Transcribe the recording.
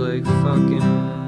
like fucking